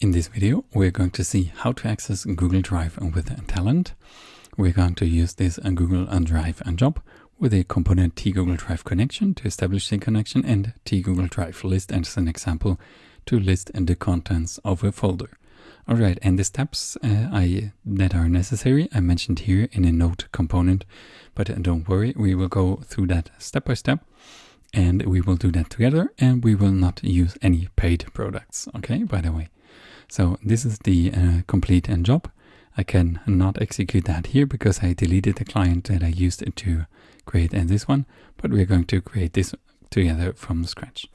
In this video, we're going to see how to access Google Drive with Talend. We're going to use this Google and Drive and job with a component T Google Drive connection to establish the connection and T Google Drive list as an example to list the contents of a folder. Alright, and the steps uh, I, that are necessary I mentioned here in a note component, but don't worry, we will go through that step by step and we will do that together and we will not use any paid products, okay, by the way. So this is the uh, complete end job. I can not execute that here because I deleted the client that I used to create this one, but we're going to create this together from scratch.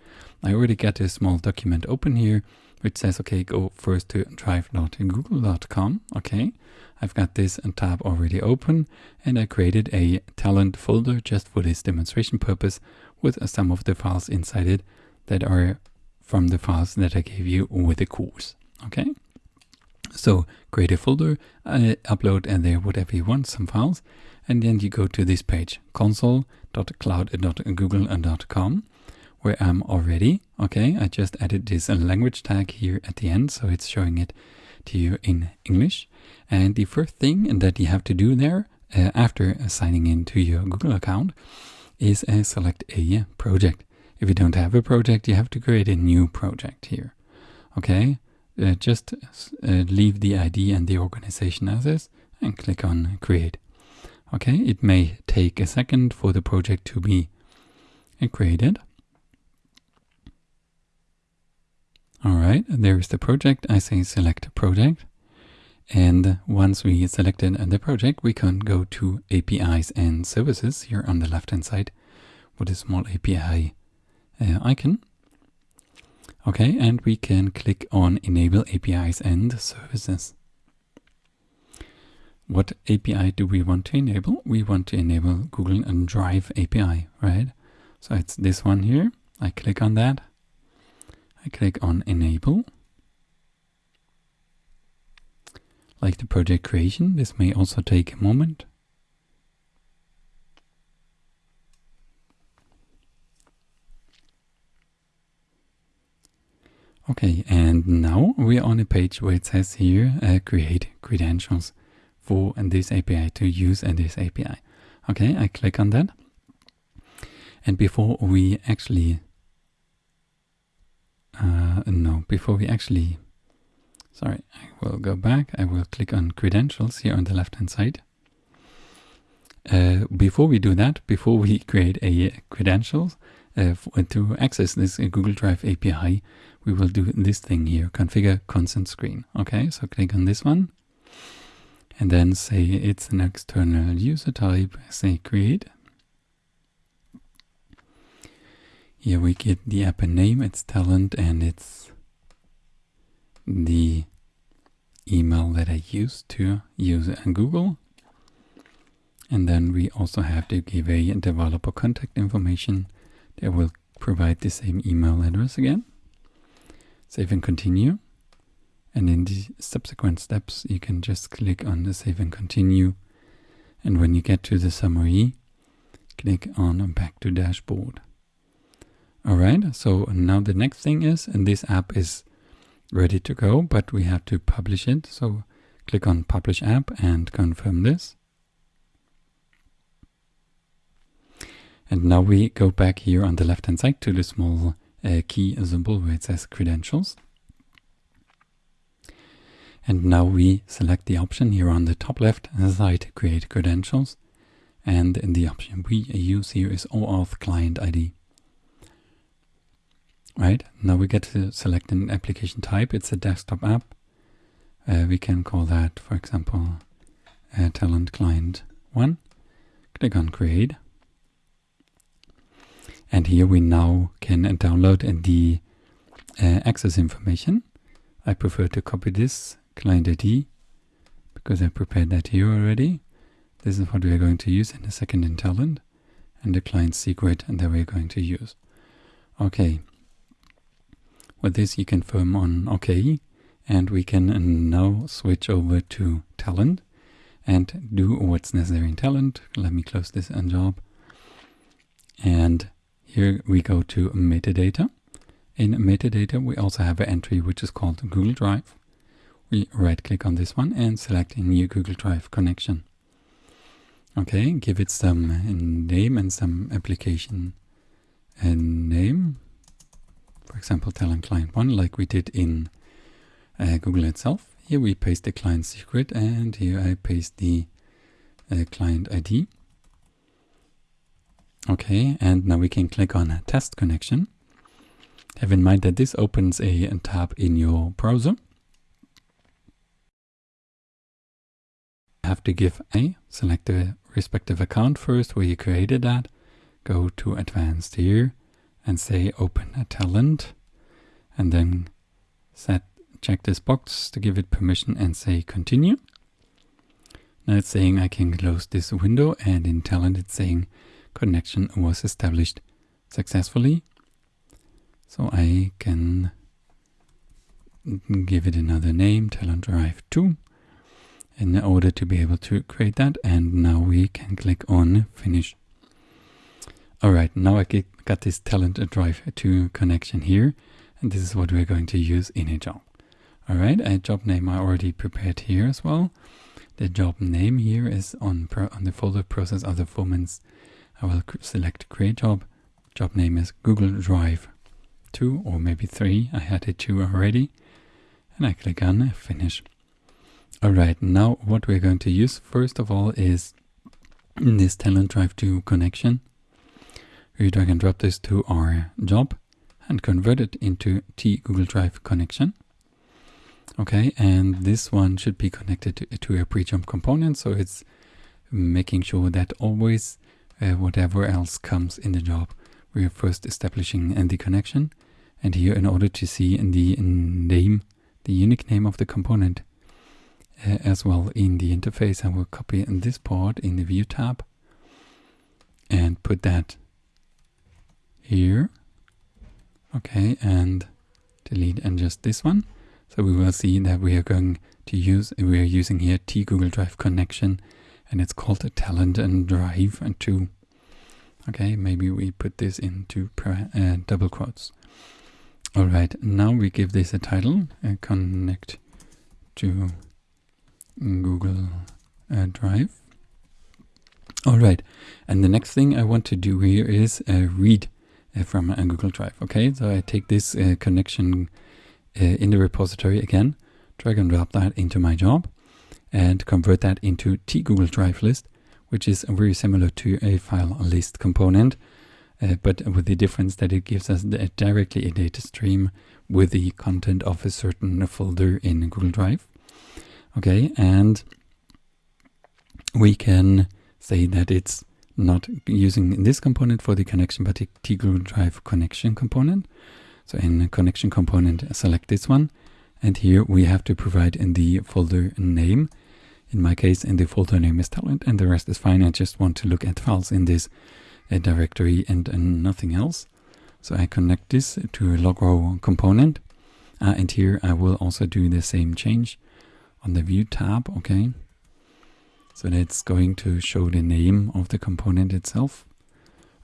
I already got a small document open here, which says, okay, go first to drive.google.com. Okay, I've got this tab already open and I created a Talend folder just for this demonstration purpose with some of the files inside it that are from the files that I gave you with the course. Okay, so create a folder, uh, upload and there whatever you want, some files, and then you go to this page, console.cloud.google.com, where I'm already. Okay, I just added this language tag here at the end, so it's showing it to you in English. And the first thing that you have to do there uh, after signing into your Google account is uh, select a project. If you don't have a project, you have to create a new project here. Okay, uh, just uh, leave the ID and the organization as is and click on create. Okay, it may take a second for the project to be created. Alright, there is the project. I say select project. And once we selected the project, we can go to APIs and services here on the left hand side with a small API uh, icon. Okay, and we can click on Enable APIs and Services. What API do we want to enable? We want to enable Google and Drive API, right? So it's this one here. I click on that. I click on Enable. Like the project creation, this may also take a moment. Okay, and now we're on a page where it says here uh, create credentials for this API to use and this API. Okay, I click on that. And before we actually, uh, no, before we actually Sorry, I will go back. I will click on credentials here on the left hand side. Uh, before we do that, before we create a uh, credentials uh, to access this uh, Google Drive API, we will do this thing here, configure consent screen. Okay, so click on this one and then say it's an external user type, say create. Here we get the app name, it's Talend and it's the email that I used to use Google. And then we also have to give a developer contact information that will provide the same email address again. Save and continue. And in the subsequent steps, you can just click on the save and continue. And when you get to the summary, click on back to dashboard. All right, so now the next thing is, and this app is ready to go, but we have to publish it. So click on Publish App and confirm this. And now we go back here on the left hand side to the small uh, key symbol where it says credentials. And now we select the option here on the top left side, create credentials. And the option we use here is OAuth client ID right? Now we get to select an application type. It's a desktop app. Uh, we can call that, for example, uh, Talend Client 1. Click on Create. And here we now can download the uh, access information. I prefer to copy this client ID because I prepared that here already. This is what we are going to use in a second in Talend and the client secret and that we're going to use. Okay, with this you confirm on OK and we can now switch over to Talend and do what's necessary in Talend. Let me close this job. And here we go to metadata In metadata, we also have an entry which is called Google Drive. We right click on this one and select a new Google Drive connection. Okay, give it some name and some application and name. For example, Talend client 1 like we did in uh, Google itself. Here we paste the client secret and here I paste the uh, client ID. Okay, and now we can click on test connection. Have in mind that this opens a, tab in your browser. have to give a, select the respective account first where you created that, go to advanced here and say open a Talend and then set check this box to give it permission and say continue. Now it's saying I can close this window and in Talend it's saying connection was established successfully. So I can give it another name, Talend Drive 2, in order to be able to create that. And now we can click on Finish. All right, now I get, got this Talend Drive 2 connection here, and this is what we're going to use in a job. All right, a job name I already prepared here as well. The job name here is on, on the folder process of the performance. I will select create job. Job name is Google Drive two or maybe three. I had it two already. And I click on finish. Alright, now what we're going to use first of all is this Talend Drive 2 connection. We drag and drop this to our job and convert it into T Google Drive connection. Okay, and this one should be connected to, to a prejob component, so it's making sure that always uh, whatever else comes in the job, we are first establishing the connection and here in order to see in the name, the unique name of the component uh, as well in the interface, I will copy in this part in the view tab and put that here. Okay, and delete and just this one. So we will see that we are going to use, we are using here T Google Drive connection and it's called a Talend and drive and two. Okay, maybe we put this into uh, double quotes. All right, now we give this a title, uh, connect to Google uh, Drive. All right, and the next thing I want to do here is uh, read uh, from a Google Drive. Okay, so I take this uh, connection uh, in the repository again, drag and drop that into my job, and convert that into T Google Drive list, which is very similar to a file list component uh, but with the difference that it gives us directly a data stream with the content of a certain folder in Google Drive. Okay, and we can say that it's not using this component for the connection, but the T Google Drive connection component. So in connection component, select this one. And here we have to provide in the folder name. In my case, in the folder name is Talend and the rest is fine. I just want to look at files in this a directory and, and nothing else. So I connect this to a logrow component. Uh, and here I will also do the same change on the view tab. Okay. So that's going to show the name of the component itself.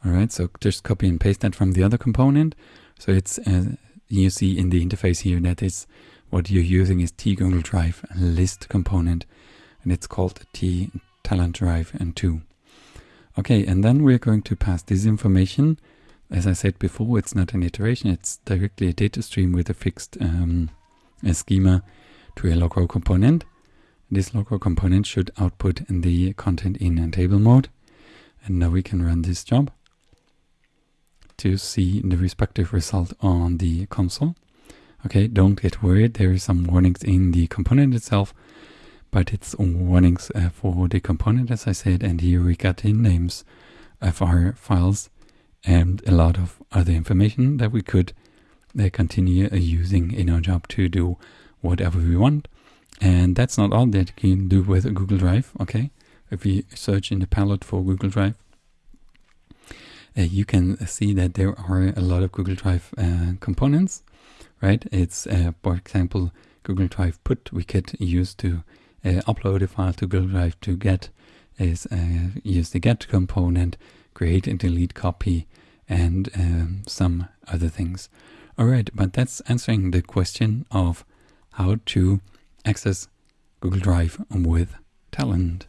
All right. So just copy and paste that from the other component. So it's, uh, you see in the interface here that is what you're using is T Google Drive list component and it's called T Talend Drive and 2. Okay, and then we're going to pass this information. As I said before, it's not an iteration, it's directly a data stream with a fixed um, a schema to a logrow component. This logrow component should output the content in a table mode. And now we can run this job to see the respective result on the console. Okay, don't get worried, there are some warnings in the component itself but it's warnings uh, for the component as I said and here we got in names of our files and a lot of other information that we could uh, continue uh, using in our job to do whatever we want. And that's not all that you can do with Google Drive okay? If we search in the palette for Google Drive uh, you can see that there are a lot of Google Drive uh, components right it's uh, for example Google Drive put we could use to uh, upload a file to Google Drive to get is uh, use the get component, create and delete copy, and um, some other things. Alright, but that's answering the question of how to access Google Drive with Talend.